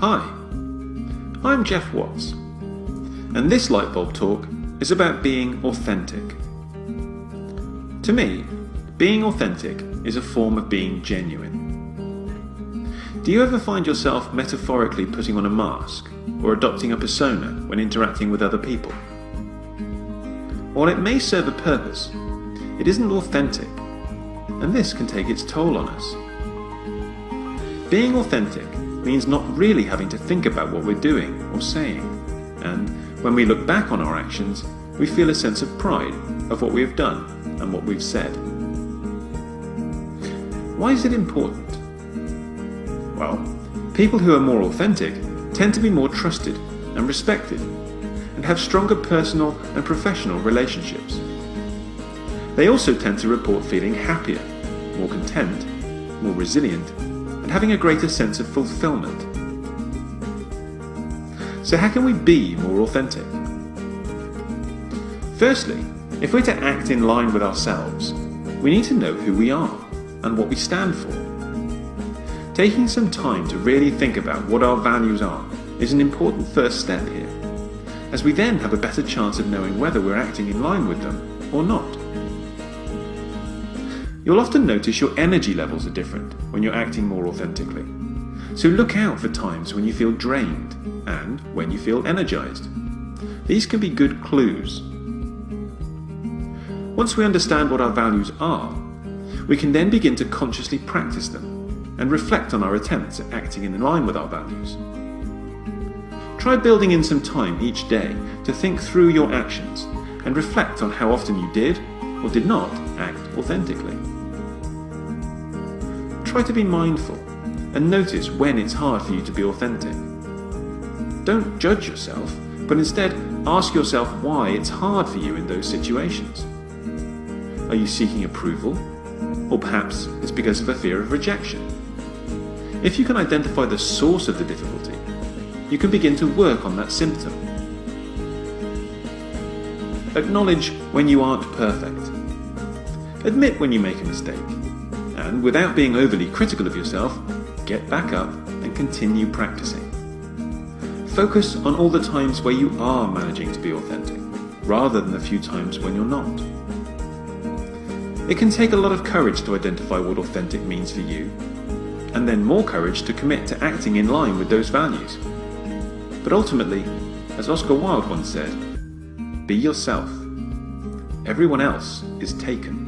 Hi, I'm Jeff Watts, and this Lightbulb Talk is about being authentic. To me, being authentic is a form of being genuine. Do you ever find yourself metaphorically putting on a mask or adopting a persona when interacting with other people? While it may serve a purpose, it isn't authentic, and this can take its toll on us. Being authentic means not really having to think about what we're doing or saying, and when we look back on our actions, we feel a sense of pride of what we have done and what we've said. Why is it important? Well, people who are more authentic tend to be more trusted and respected and have stronger personal and professional relationships. They also tend to report feeling happier, more content, more resilient and having a greater sense of fulfillment. So how can we be more authentic? Firstly, if we're to act in line with ourselves, we need to know who we are and what we stand for. Taking some time to really think about what our values are is an important first step here, as we then have a better chance of knowing whether we're acting in line with them or not. You'll often notice your energy levels are different when you're acting more authentically. So look out for times when you feel drained and when you feel energized. These can be good clues. Once we understand what our values are, we can then begin to consciously practice them and reflect on our attempts at acting in line with our values. Try building in some time each day to think through your actions and reflect on how often you did or did not act authentically. Try to be mindful and notice when it's hard for you to be authentic. Don't judge yourself, but instead ask yourself why it's hard for you in those situations. Are you seeking approval? Or perhaps it's because of a fear of rejection. If you can identify the source of the difficulty, you can begin to work on that symptom. Acknowledge when you aren't perfect. Admit when you make a mistake and without being overly critical of yourself, get back up and continue practicing. Focus on all the times where you are managing to be authentic, rather than the few times when you're not. It can take a lot of courage to identify what authentic means for you, and then more courage to commit to acting in line with those values. But ultimately, as Oscar Wilde once said, be yourself. Everyone else is taken.